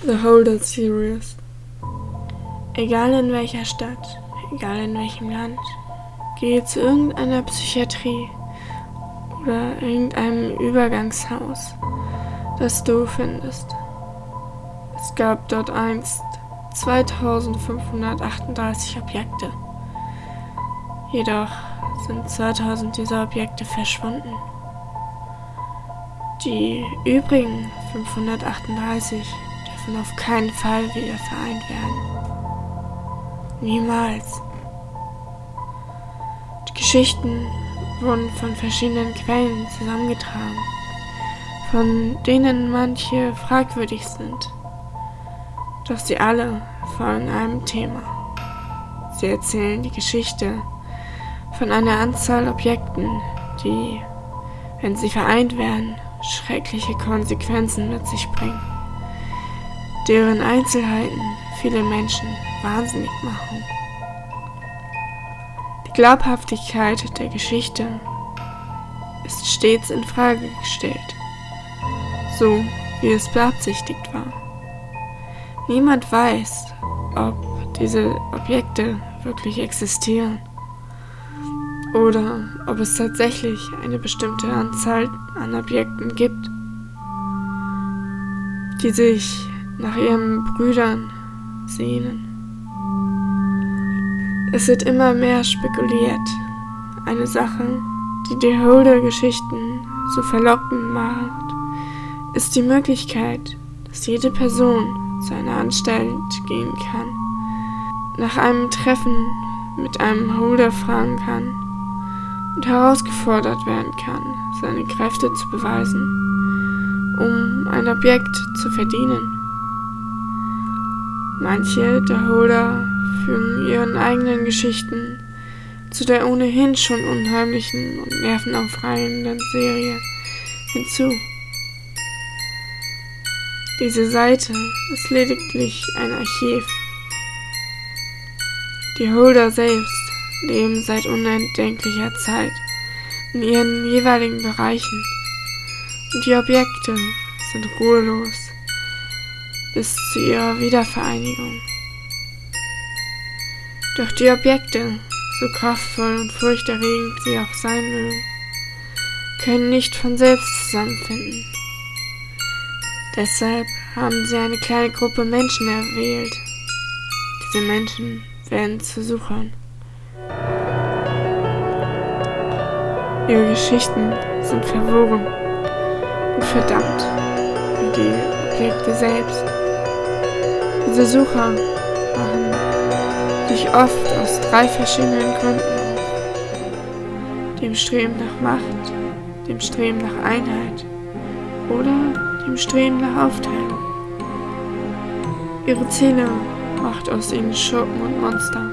The Holder Series. Egal in welcher Stadt, egal in welchem Land, gehe zu irgendeiner Psychiatrie oder irgendeinem Übergangshaus, das du findest. Es gab dort einst 2538 Objekte. Jedoch sind 2000 dieser Objekte verschwunden. Die übrigen 538 dürfen auf keinen Fall wieder vereint werden. Niemals. Die Geschichten wurden von verschiedenen Quellen zusammengetragen, von denen manche fragwürdig sind. Doch sie alle folgen einem Thema. Sie erzählen die Geschichte von einer Anzahl Objekten, die, wenn sie vereint werden, schreckliche Konsequenzen mit sich bringen, deren Einzelheiten viele Menschen wahnsinnig machen. Die Glaubhaftigkeit der Geschichte ist stets in Frage gestellt, so wie es beabsichtigt war. Niemand weiß, ob diese Objekte wirklich existieren oder ob es tatsächlich eine bestimmte Anzahl an Objekten gibt, die sich nach ihren Brüdern sehnen. Es wird immer mehr spekuliert. Eine Sache, die die Holder-Geschichten so verlockend macht, ist die Möglichkeit, dass jede Person zu einer Anstalt gehen kann, nach einem Treffen mit einem Holder fragen kann und herausgefordert werden kann, seine Kräfte zu beweisen, um ein Objekt zu verdienen. Manche der Holder fügen ihren eigenen Geschichten zu der ohnehin schon unheimlichen und nervenaufreibenden Serie hinzu. Diese Seite ist lediglich ein Archiv. Die Holder selbst leben seit unentdenklicher Zeit in ihren jeweiligen Bereichen und die Objekte sind ruhelos bis zu ihrer Wiedervereinigung. Doch die Objekte, so kraftvoll und furchterregend sie auch sein mögen, können nicht von selbst zusammenfinden. Deshalb haben sie eine kleine Gruppe Menschen erwählt. Diese Menschen werden zu Suchern. Ihre Geschichten sind verworren und verdammt wie die Objekte selbst. Diese Sucher machen sich oft aus drei verschiedenen Gründen. Dem Streben nach Macht, dem Streben nach Einheit oder dem Streben nach Aufteilung. Ihre Ziele macht aus ihnen Schurken und Monster.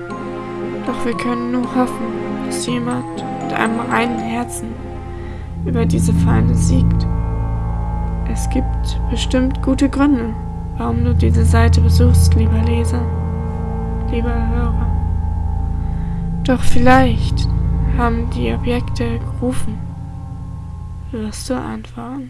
Doch wir können nur hoffen, dass jemand mit einem reinen Herzen über diese Feinde siegt. Es gibt bestimmt gute Gründe, warum du diese Seite besuchst, lieber Leser, lieber Hörer. Doch vielleicht haben die Objekte gerufen. Wirst du antworten?